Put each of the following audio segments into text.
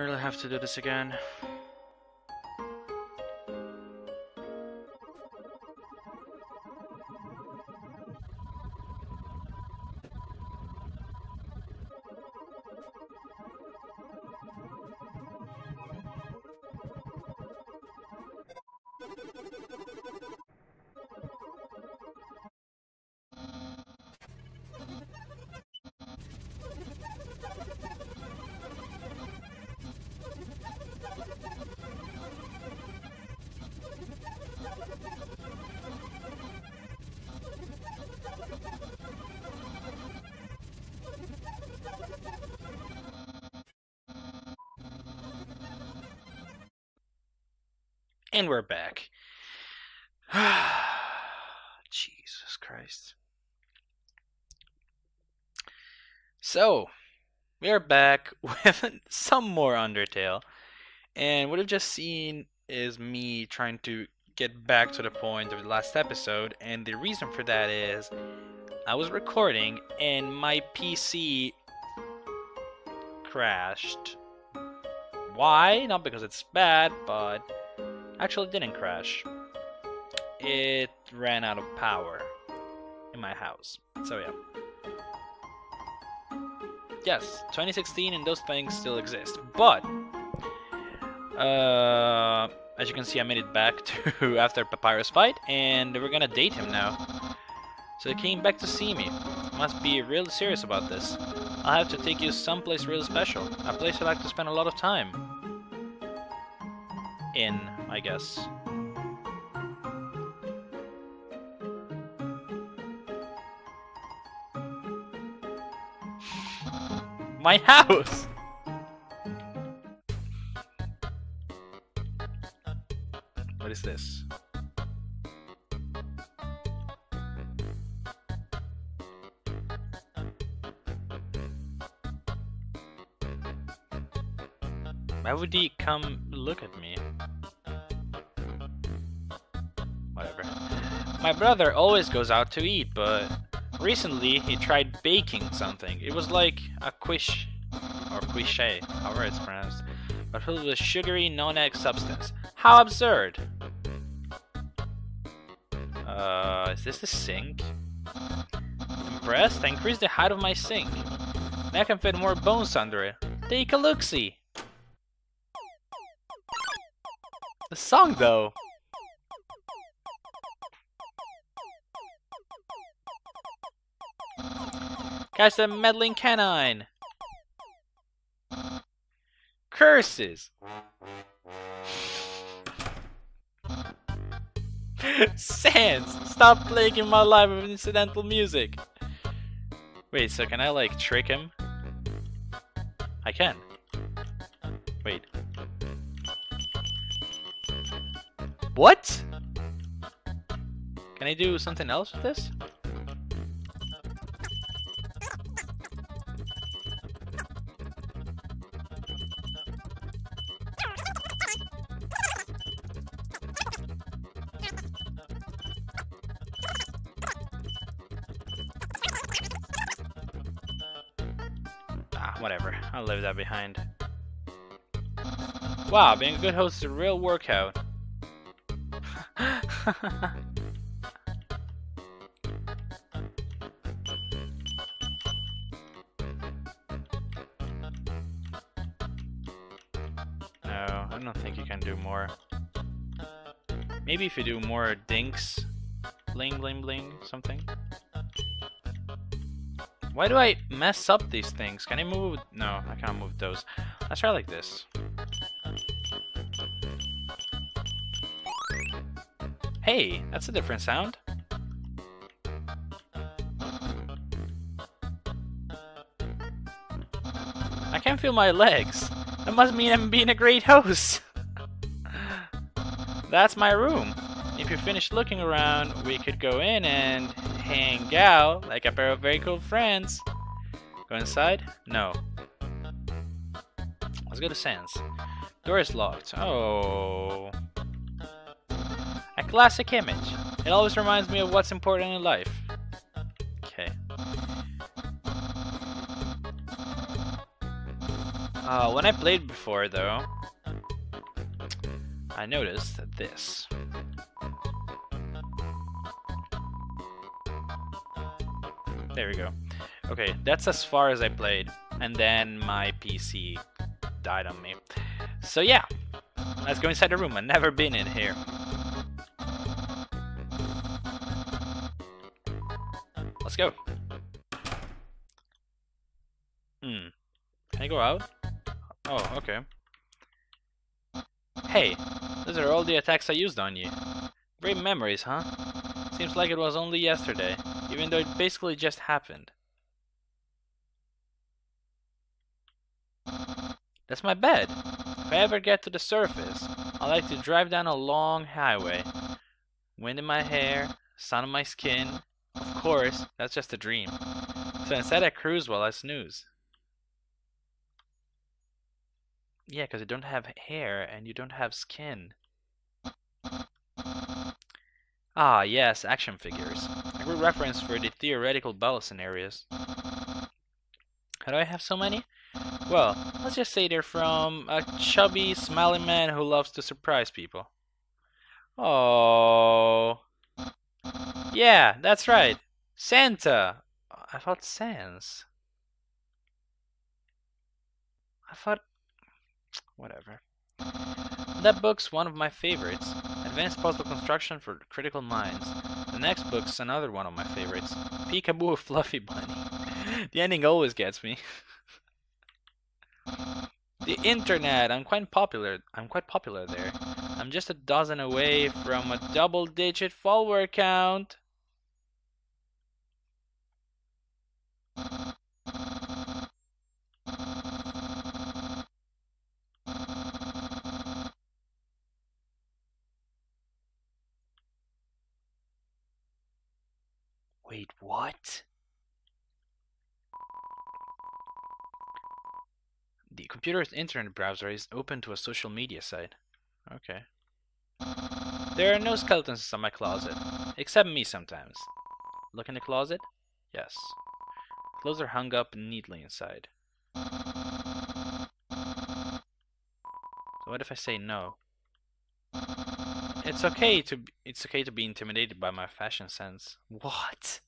really have to do this again. And we're back. Jesus Christ. So, we are back with some more Undertale. And what I've just seen is me trying to get back to the point of the last episode. And the reason for that is I was recording and my PC crashed. Why? Not because it's bad, but actually didn't crash. It ran out of power in my house. So yeah. Yes, 2016 and those things still exist. But uh, as you can see I made it back to after Papyrus fight and we're gonna date him now. So he came back to see me. Must be really serious about this. I'll have to take you someplace really special. A place I like to spend a lot of time. In, I guess. My house! What is this? Why would he come look at me? My brother always goes out to eat, but recently he tried baking something. It was like a quiche, or quiche, however it's pronounced, but filled with sugary non-egg substance. How absurd! Uh, is this the sink? Impressed? I increased the height of my sink. Now I can fit more bones under it. Take a look-see! The song, though. Catch the meddling canine. Curses. Sans, stop plaguing my life with incidental music. Wait, so can I like trick him? I can. Wait. What? Can I do something else with this? I'll leave that behind. Wow, being a good host is a real workout. no, I don't think you can do more. Maybe if you do more dinks, bling bling bling, something. Why do I mess up these things? Can I move? No, I can't move those. Let's try like this. Hey, that's a different sound. I can't feel my legs. That must mean I'm being a great host. that's my room. If you're finished looking around, we could go in and hang out like a pair of very cool friends. Go inside? No. Let's go to Sans. Door is locked. Oh. A classic image. It always reminds me of what's important in life. Okay. Uh, when I played before, though, I noticed this. There we go. Okay, that's as far as I played, and then my PC died on me. So yeah, let's go inside the room. I've never been in here. Let's go. Hmm. Can I go out? Oh, okay. Hey, those are all the attacks I used on you. Great memories, huh? Seems like it was only yesterday, even though it basically just happened. That's my bed. If I ever get to the surface, I like to drive down a long highway. Wind in my hair, sun on my skin. Of course, that's just a dream. So instead I cruise while I snooze. Yeah, because you don't have hair and you don't have skin. Ah, yes, action figures. A good reference for the theoretical battle scenarios. How do I have so many? Well, let's just say they're from a chubby, smiling man who loves to surprise people. Oh. Yeah, that's right. Santa. I thought Sans. I thought... Whatever. That book's one of my favorites. Advanced Puzzle Construction for Critical Minds. The next book's another one of my favorites. Peekaboo Fluffy Bunny. the ending always gets me. the internet. I'm quite popular. I'm quite popular there. I'm just a dozen away from a double-digit follower count. Wait, what? The computer's internet browser is open to a social media site. Okay. There are no skeletons in my closet, except me sometimes. Look in the closet? Yes. Clothes are hung up neatly inside. So what if I say no? It's okay to it's okay to be intimidated by my fashion sense. What?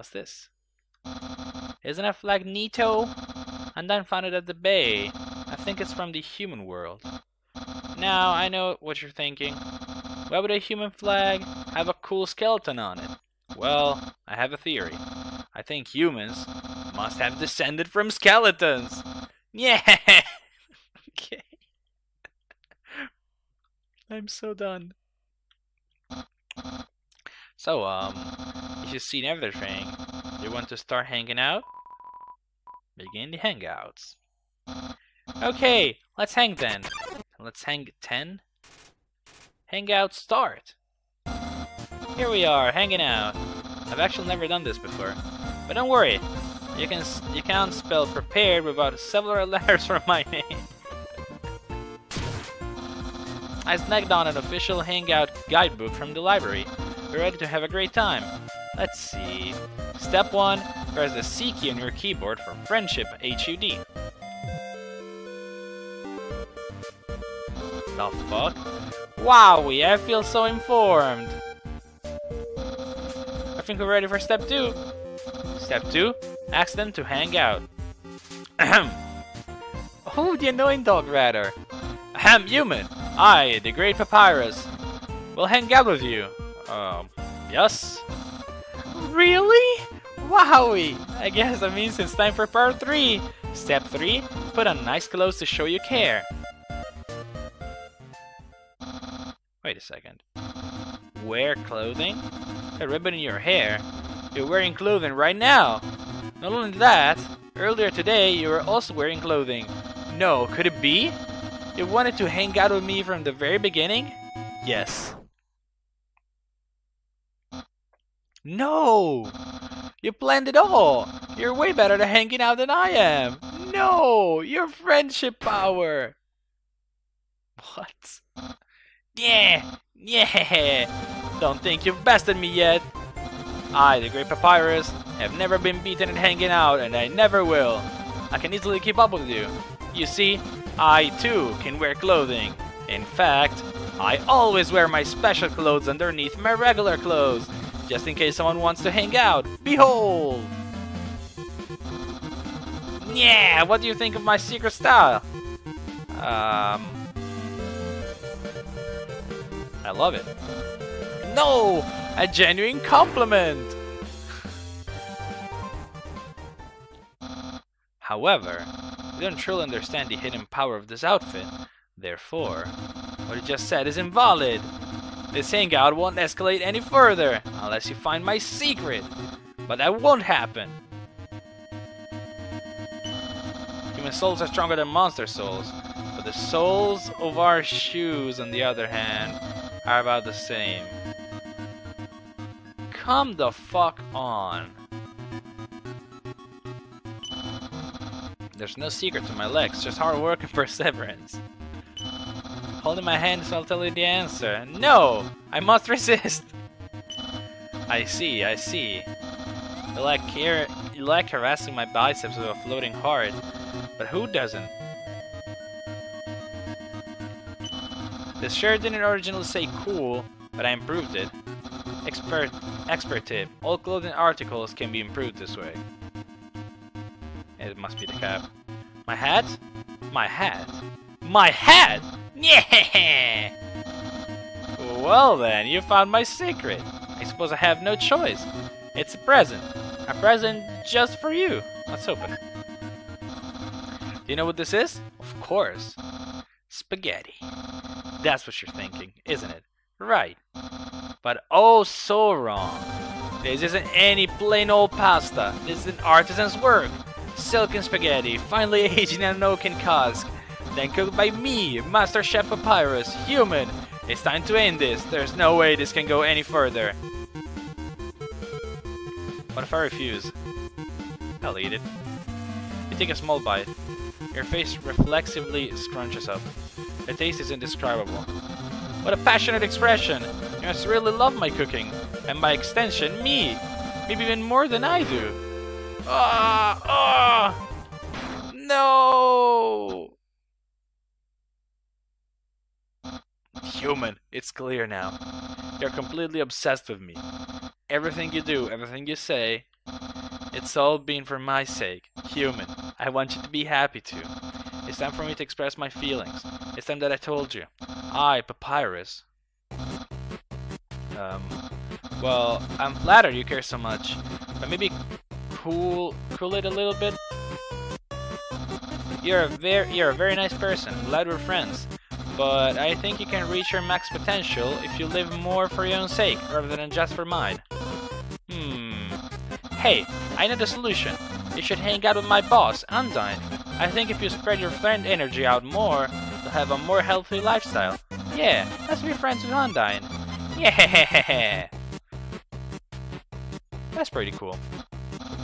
What's this? Isn't a flag neato? And then found it at the bay. I think it's from the human world. Now I know what you're thinking. Why would a human flag have a cool skeleton on it? Well, I have a theory. I think humans must have descended from skeletons. Yeah. okay. I'm so done. So, um, you've seen everything, you want to start hanging out? Begin the hangouts. Okay, let's hang then. Let's hang 10. Hangout start. Here we are, hanging out. I've actually never done this before. But don't worry, you can you can't spell prepared without several letters from my name. I snagged on an official Hangout guidebook from the library. We're ready to have a great time. Let's see. Step 1. Press the C key on your keyboard for Friendship HUD. The fuck? Wowie, I feel so informed. I think we're ready for step 2. Step 2. Ask them to hang out. Ahem. Oh, the annoying dog rather. Ahem, human. I, the great papyrus, will hang out with you. Um, yes? Really? Wowie! I guess that means it's time for part 3. Step 3. Put on nice clothes to show you care. Wait a second. Wear clothing? A ribbon in your hair? You're wearing clothing right now! Not only that, earlier today you were also wearing clothing. No, could it be? You wanted to hang out with me from the very beginning? Yes. No! You planned it all! You're way better at hanging out than I am! No! Your friendship power! What? Yeah! Yeah! Don't think you've bested me yet! I, the Great Papyrus, have never been beaten at hanging out, and I never will. I can easily keep up with you. You see, I too can wear clothing. In fact, I always wear my special clothes underneath my regular clothes, just in case someone wants to hang out. Behold! Yeah, what do you think of my secret style? Um, I love it. No! A genuine compliment! However, we don't truly understand the hidden power of this outfit. Therefore, what you just said is invalid. This hangout won't escalate any further unless you find my secret. But that won't happen. Human souls are stronger than monster souls, but the souls of our shoes, on the other hand, are about the same. Come the fuck on. There's no secret to my legs, just hard work and perseverance. Holding my hand so I'll tell you the answer. No! I must resist! I see, I see. You like, here, you like harassing my biceps with a floating heart, but who doesn't? This shirt didn't originally say cool, but I improved it. Expert, expert tip, all clothing articles can be improved this way. It must be the cap. My hat? My hat? My hat? Yeah! Well then, you found my secret. I suppose I have no choice. It's a present. A present just for you. Let's open it. Do you know what this is? Of course. Spaghetti. That's what you're thinking, isn't it? Right. But oh so wrong. This isn't any plain old pasta. This is an artisan's work. Silken spaghetti, finely aged in an oaken cask. Then cooked by me, Master Chef Papyrus, human. It's time to end this. There's no way this can go any further. What if I refuse? I'll eat it. You take a small bite. Your face reflexively scrunches up. The taste is indescribable. What a passionate expression! You must really love my cooking, and by extension, me! Maybe even more than I do! Ah! Ah! No! Human, it's clear now. You're completely obsessed with me. Everything you do, everything you say, it's all been for my sake. Human, I want you to be happy too. It's time for me to express my feelings. It's time that I told you. I, Papyrus. Um, well, I'm flattered you care so much, but maybe cool, cool it a little bit. You're a very, you're a very nice person. glad we're friends. But I think you can reach your max potential if you live more for your own sake, rather than just for mine. Hmm. Hey, I know the solution. You should hang out with my boss, Undyne. I think if you spread your friend energy out more, you'll have a more healthy lifestyle. Yeah, let's be friends with Undyne. Yeah! That's pretty cool.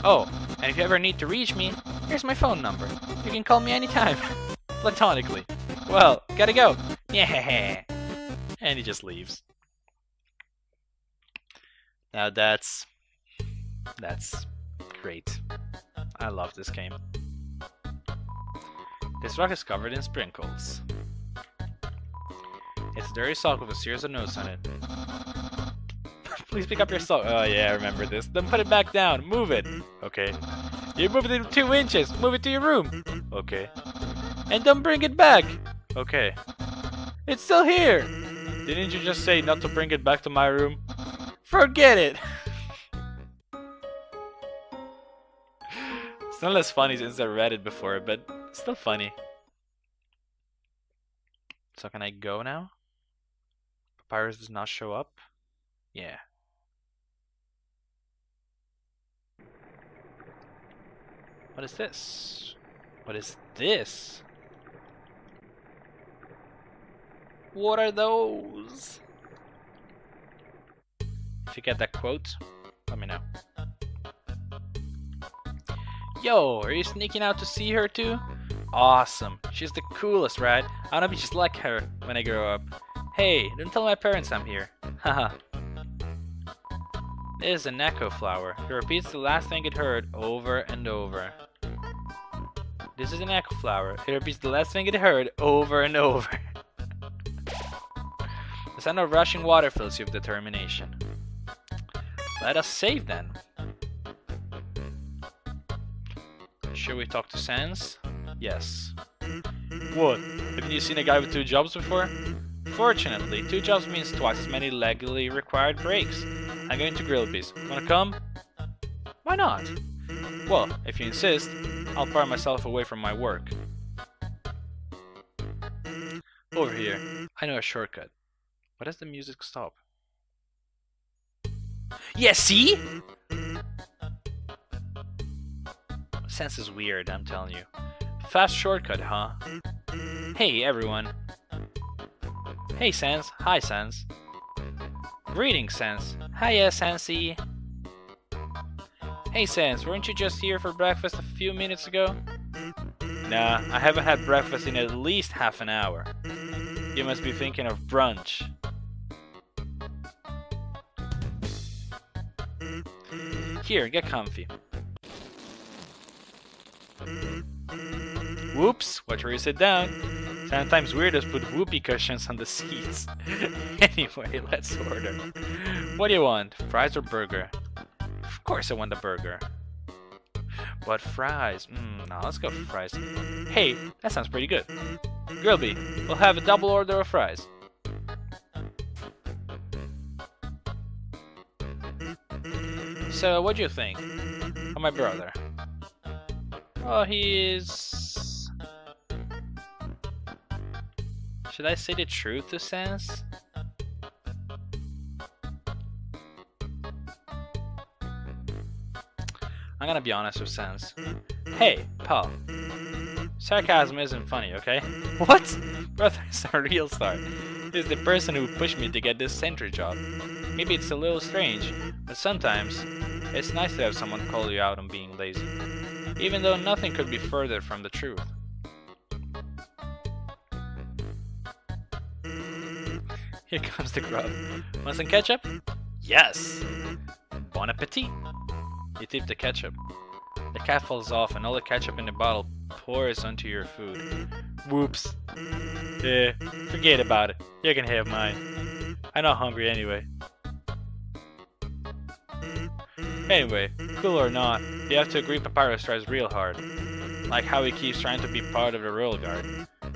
Oh, and if you ever need to reach me, here's my phone number. You can call me anytime. Platonically. Well, gotta go. Yeah. And he just leaves. Now that's... That's great. I love this game. This rock is covered in sprinkles. It's a dirty sock with a series of notes on it. Please pick up your sock. Oh yeah, I remember this. Then put it back down. Move it. Okay. You moved it two inches. Move it to your room. Okay. And don't bring it back. Okay. It's still here! Didn't you just say not to bring it back to my room? Forget it! it's not as funny since I read it before, but still funny. So can I go now? Papyrus does not show up? Yeah. What is this? What is this? What are those? If you get that quote, let me know. Yo, are you sneaking out to see her too? Awesome. She's the coolest, right? I wanna be just like her when I grow up. Hey, don't tell my parents I'm here. Haha. this is an echo flower. It repeats the last thing it heard over and over. This is an echo flower. It repeats the last thing it heard over and over. the sound of rushing water fills you with determination. Let us save then. Should we talk to Sans? Yes. What? Haven't you seen a guy with two jobs before? Fortunately, two jobs means twice as many legally required breaks. I'm going to Grillby's. Wanna come? Why not? Well, if you insist, I'll part myself away from my work. Over here. I know a shortcut. Why does the music stop? Yeah, see? Sans is weird, I'm telling you. Fast shortcut, huh? Hey, everyone. Hey, Sans. Hi, Sans. Greetings, Sans. Hiya, Sansy. Hey, Sans, weren't you just here for breakfast a few minutes ago? Nah, I haven't had breakfast in at least half an hour. You must be thinking of brunch. Here, get comfy. Whoops, watch where you sit down. Sometimes weirdos put whoopee cushions on the seats. anyway, let's order. What do you want, fries or burger? Of course I want the burger. But fries, mm, no, let's go for fries. Hey, that sounds pretty good. Grillby, we'll have a double order of fries. So, what do you think of my brother? Oh, he is... Should I say the truth to Sans? I'm gonna be honest with Sans. Hey, pal. Sarcasm isn't funny, okay? What? Brother is a real star. He's the person who pushed me to get this sentry job. Maybe it's a little strange, but sometimes it's nice to have someone call you out on being lazy. Even though nothing could be further from the truth. Here comes the grub. Want some ketchup? Yes! Bon appetit! You tip the ketchup. The cap falls off and all the ketchup in the bottle pours onto your food. Whoops. Yeah, forget about it. You can have mine. I'm not hungry anyway. Anyway, cool or not, you have to agree Papyrus tries real hard. Like how he keeps trying to be part of the Royal Guard.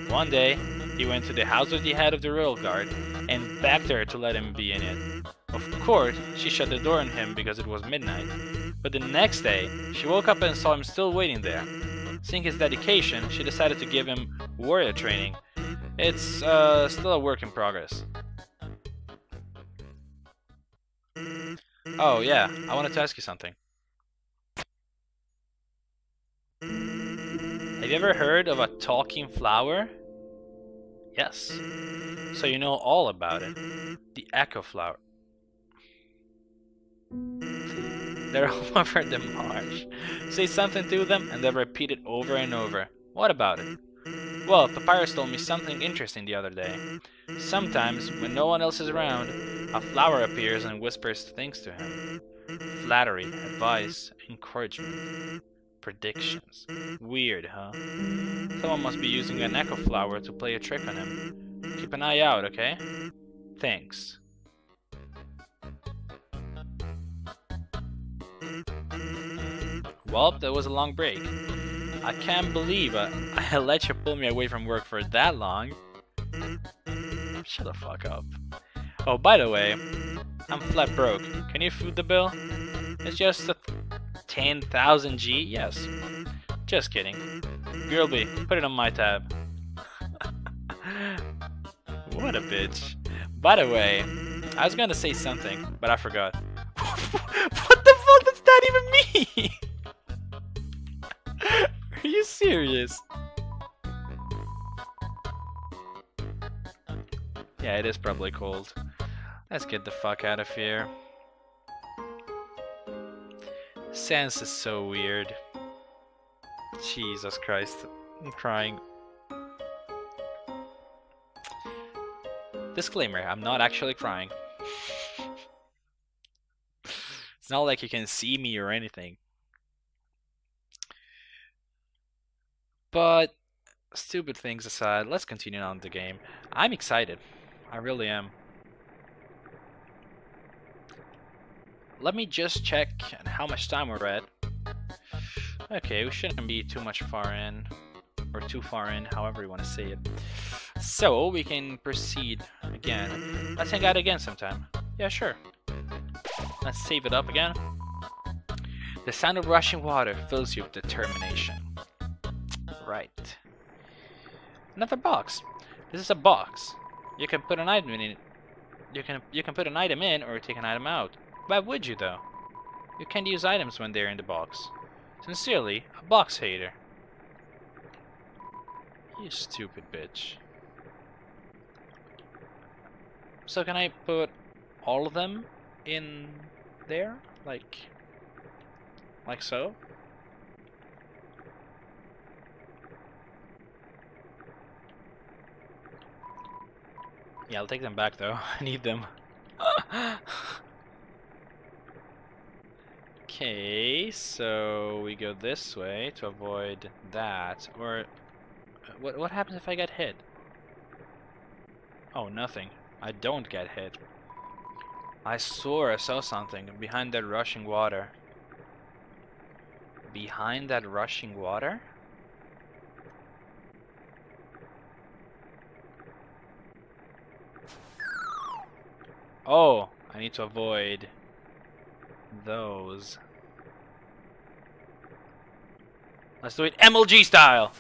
One day, he went to the house of the head of the Royal Guard and begged her to let him be in it. Of course, she shut the door on him because it was midnight. But the next day, she woke up and saw him still waiting there. Seeing his dedication, she decided to give him warrior training. It's uh, still a work in progress. Oh yeah, I wanted to ask you something. Have you ever heard of a talking flower? Yes. So you know all about it. The echo flower. They're all over the marsh. Say something to them and they'll repeat it over and over. What about it? Well, Papyrus told me something interesting the other day. Sometimes, when no one else is around, a flower appears and whispers things to him. Flattery, advice, encouragement, predictions. Weird, huh? Someone must be using an echo flower to play a trick on him. Keep an eye out, okay? Thanks. Well, that was a long break. I can't believe I, I let you pull me away from work for that long. Shut the fuck up. Oh, by the way, I'm flat broke. Can you foot the bill? It's just a 10,000 G? Yes. Just kidding. Grillby, put it on my tab. what a bitch. By the way, I was gonna say something, but I forgot. what the fuck does that even mean? Are you serious? Yeah, it is probably cold. Let's get the fuck out of here. Sans is so weird. Jesus Christ. I'm crying. Disclaimer, I'm not actually crying. it's not like you can see me or anything. But stupid things aside, let's continue on the game. I'm excited. I really am. Let me just check how much time we're at. Okay, we shouldn't be too much far in. Or too far in, however you want to say it. So, we can proceed again. Let's hang out again sometime. Yeah, sure. Let's save it up again. The sound of rushing water fills you with determination. Right. Another box. This is a box. You can put an item in it. You can you can put an item in or take an item out. Why would you though? You can't use items when they're in the box. Sincerely, a box hater. You stupid bitch. So can I put all of them in there? Like, like so? Yeah, I'll take them back though. I need them. okay, so we go this way to avoid that. Or, uh, what, what happens if I get hit? Oh, nothing. I don't get hit. I swore I saw something behind that rushing water. Behind that rushing water? Oh, I need to avoid those. Let's do it MLG style.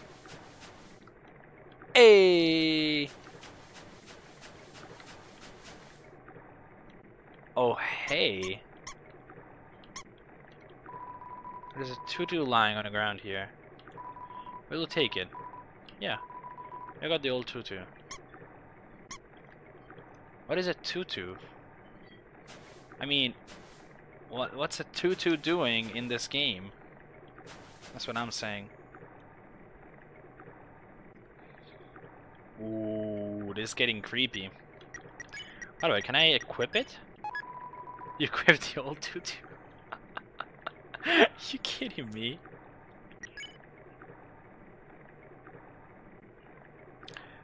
Hey. Oh, hey. There's a tutu lying on the ground here. We'll take it. Yeah. I got the old tutu. What is a tutu? I mean, what what's a tutu doing in this game? That's what I'm saying. Ooh, this is getting creepy. By the way, can I equip it? You equipped the old tutu. you kidding me?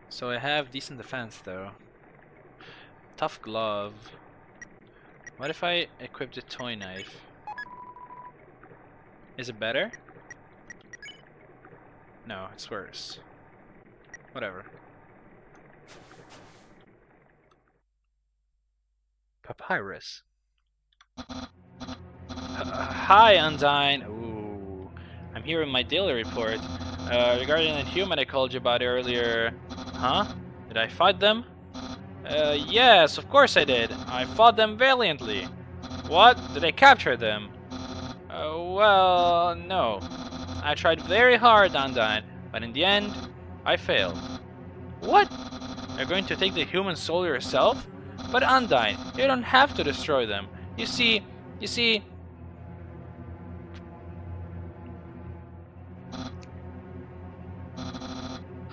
So I have decent defense though. Tough glove. What if I equip the toy knife? Is it better? No, it's worse. Whatever. Papyrus. Uh, hi, Undyne. Ooh. I'm here with my daily report. Uh, regarding the human I called you about earlier. Huh? Did I fight them? Uh, yes, of course I did. I fought them valiantly. What? Did I capture them? Uh, well, no. I tried very hard, Undyne, but in the end, I failed. What? You're going to take the human soul yourself? But Undyne, you don't have to destroy them. You see, you see...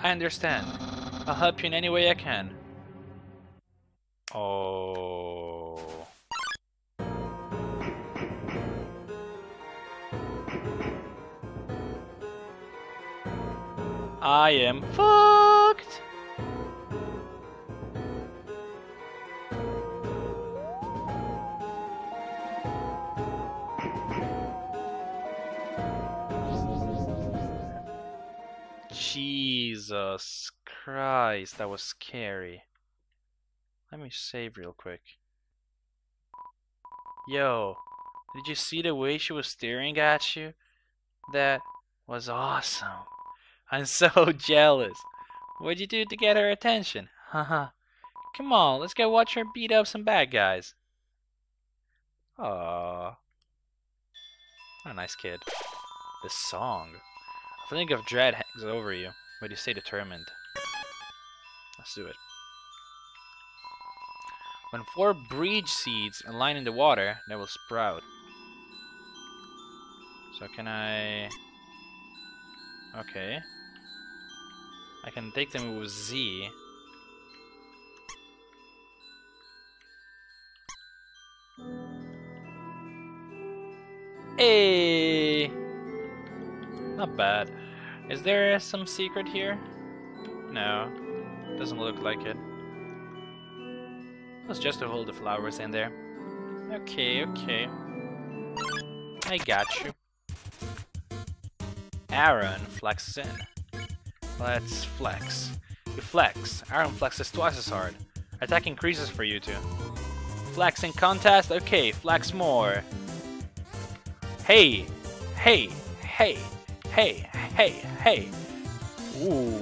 I understand. I'll help you in any way I can. Oh. I am fucked. Jesus Christ, that was scary. Let me save real quick. Yo, did you see the way she was staring at you? That was awesome. I'm so jealous. What'd you do to get her attention? Haha. Come on, let's go watch her beat up some bad guys. Aww. What a nice kid. This song. I think of dread hangs over you, but you stay determined. Let's do it. When four bridge seeds align in the water, they will sprout. So can I... Okay. I can take them with Z. Hey! Not bad. Is there some secret here? No. Doesn't look like it. It's just to hold the flowers in there. Okay, okay. I got you. Aaron flexes in. Let's flex. You flex. Aaron flexes twice as hard. Attack increases for you two. Flexing contest? Okay, flex more. Hey! Hey! Hey! Hey! Hey! Hey! Ooh.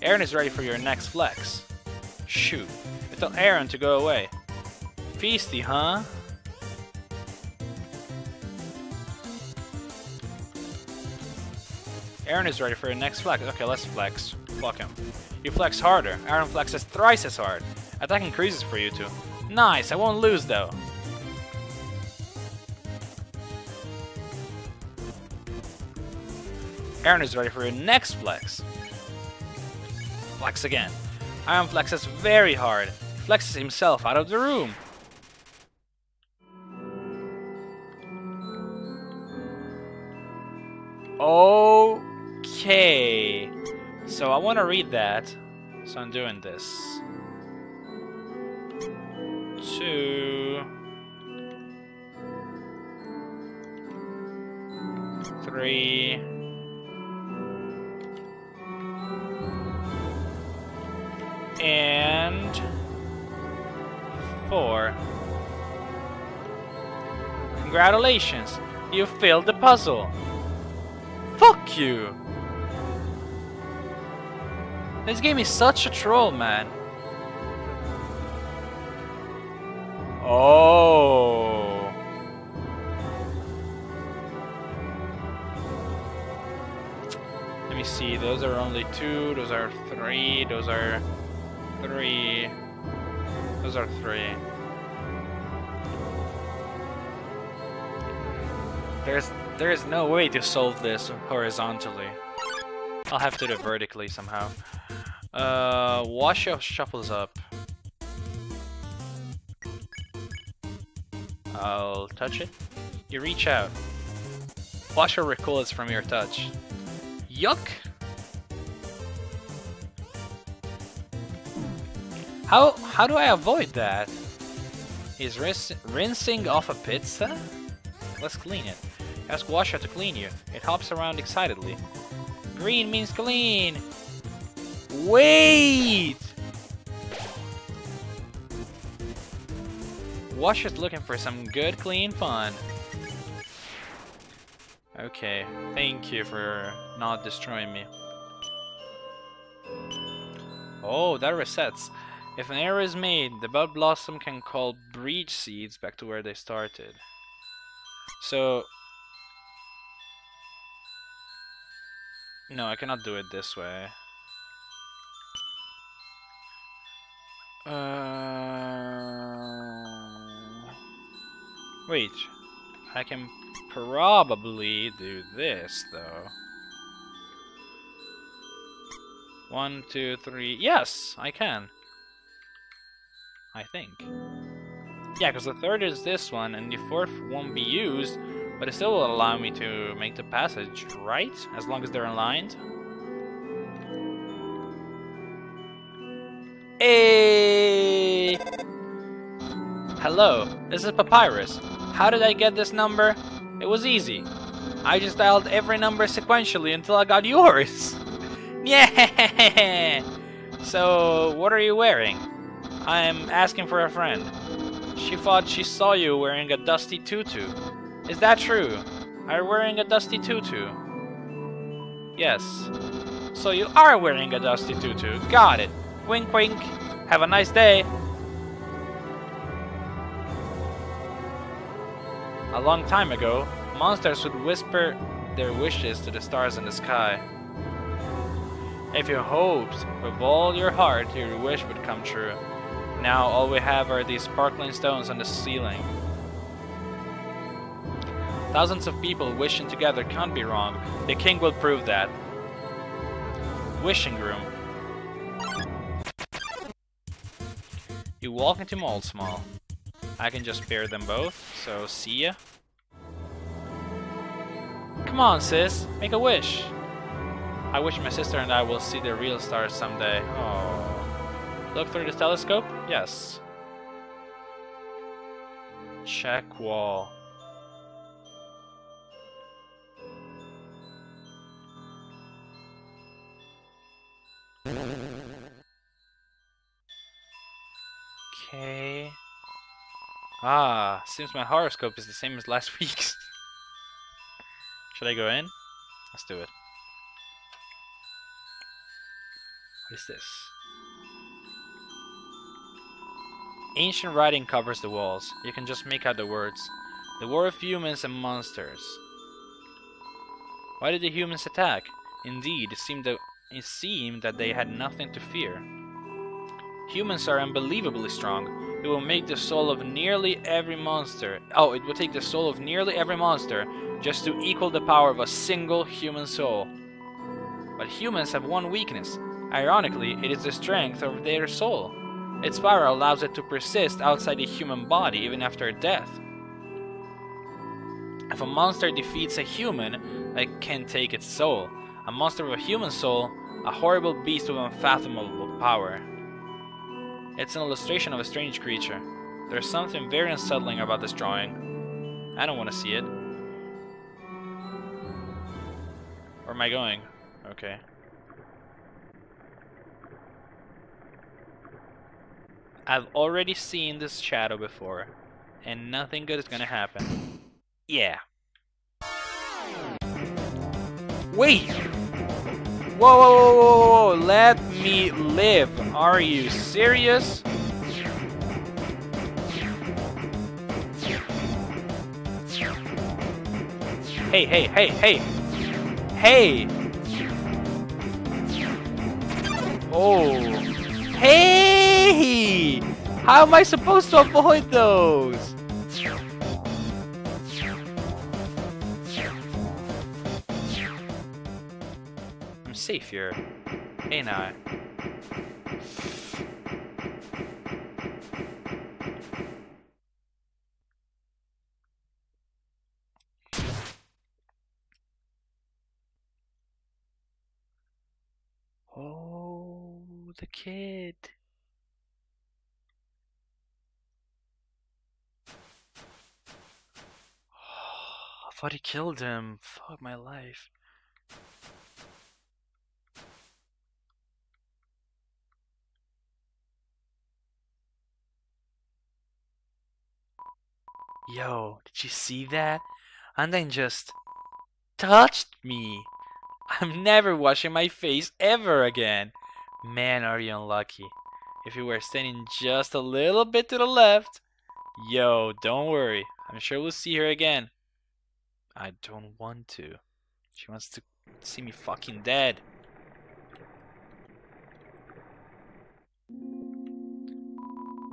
Aaron is ready for your next flex. Shoot. Tell Aaron to go away. Feisty, huh? Aaron is ready for your next flex. Okay, let's flex. Fuck him. You flex harder. Aaron flexes thrice as hard. Attack increases for you two. Nice, I won't lose though. Aaron is ready for your next flex. Flex again. Aaron flexes very hard. Flexes himself out of the room. Okay. So I want to read that. So I'm doing this. Two. Three. And four. Congratulations, you failed the puzzle. Fuck you! This game is such a troll, man. Oh. Let me see, those are only two, those are three, those are three, those are three. There's there is no way to solve this horizontally. I'll have to do it vertically somehow. Uh, Wash shuffles up. I'll touch it. You reach out. Wash Woshua recoils from your touch. Yuck! How how do I avoid that? Is rinsing off a pizza? Let's clean it. Ask Woshua to clean you. It hops around excitedly. Green means clean! Wait! Woshua's looking for some good clean fun. Okay, thank you for not destroying me. Oh, that resets. If an error is made, the Bud Blossom can call bridge seeds back to where they started. So... No, I cannot do it this way. Uh... Wait, I can probably do this, though. One, two, three... Yes, I can. I think. Yeah, because the third is this one, and the fourth won't be used, but it still will allow me to make the passage, right? As long as they're aligned. Hey! Hello, this is Papyrus. How did I get this number? It was easy. I just dialed every number sequentially until I got yours. yeah! So, what are you wearing? I'm asking for a friend. She thought she saw you wearing a dusty tutu. Is that true? Are you wearing a dusty tutu? Yes. So you are wearing a dusty tutu. Got it. Wink wink. Have a nice day. A long time ago, monsters would whisper their wishes to the stars in the sky. If you hoped with all your heart your wish would come true, now all we have are these sparkling stones on the ceiling. Thousands of people wishing together can't be wrong. The king will prove that. Wishing room. You walk into Moldsmal. I can just pair them both, so see ya. Come on, sis. Make a wish. I wish my sister and I will see the real stars someday. Oh. Look through the telescope? Yes. Check wall. Okay. Ah, seems my horoscope is the same as last week's. Should I go in? Let's do it. What is this? Ancient writing covers the walls. You can just make out the words. The war of humans and monsters. Why did the humans attack? Indeed, it seemed that, it seemed that they had nothing to fear. Humans are unbelievably strong. It will make the soul of nearly every monster. Oh, it will take the soul of nearly every monster just to equal the power of a single human soul. But humans have one weakness. Ironically, it is the strength of their soul. Its power allows it to persist outside the human body even after death. If a monster defeats a human, it can take its soul. A monster with a human soul, a horrible beast with unfathomable power. It's an illustration of a strange creature. There's something very unsettling about this drawing. I don't want to see it. Where am I going? Okay. I've already seen this shadow before, and nothing good is gonna happen. Yeah. Wait! Whoa, whoa, whoa, whoa, let me live. Are you serious? Hey, hey, hey, hey! Hey! Oh! Hey! How am I supposed to avoid those? I'm safe here. Ain't I? Oh, the kid. I thought he killed him. Fuck my life. Yo, did you see that? And then just touched me. I'm never washing my face ever again. Man, are you unlucky. If you were standing just a little bit to the left. Yo, don't worry. I'm sure we'll see her again. I don't want to. She wants to see me fucking dead.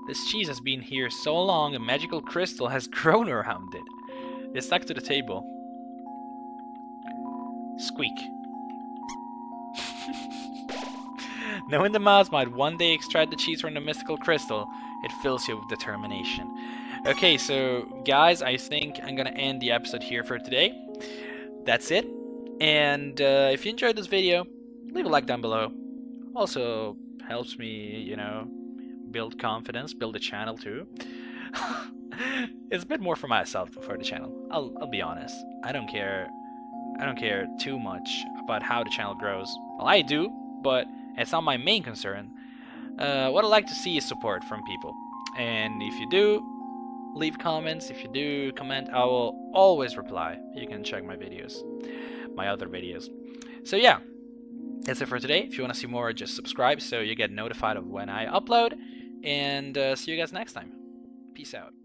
This cheese has been here so long a magical crystal has grown around it. It's stuck to the table. Squeak. Knowing the mouse might one day extract the cheese from the mystical crystal, it fills you with determination. Okay, so guys, I think I'm gonna end the episode here for today. That's it. And uh, if you enjoyed this video, leave a like down below. Also helps me, you know, build confidence, build the channel too. it's a bit more for myself for the channel. I'll, I'll be honest. I don't care. I don't care too much about how the channel grows. Well, I do, but it's not my main concern. Uh, what I like to see is support from people. And if you do, leave comments. If you do comment, I will always reply. You can check my videos, my other videos. So yeah, that's it for today. If you want to see more, just subscribe so you get notified of when I upload. And uh, see you guys next time. Peace out.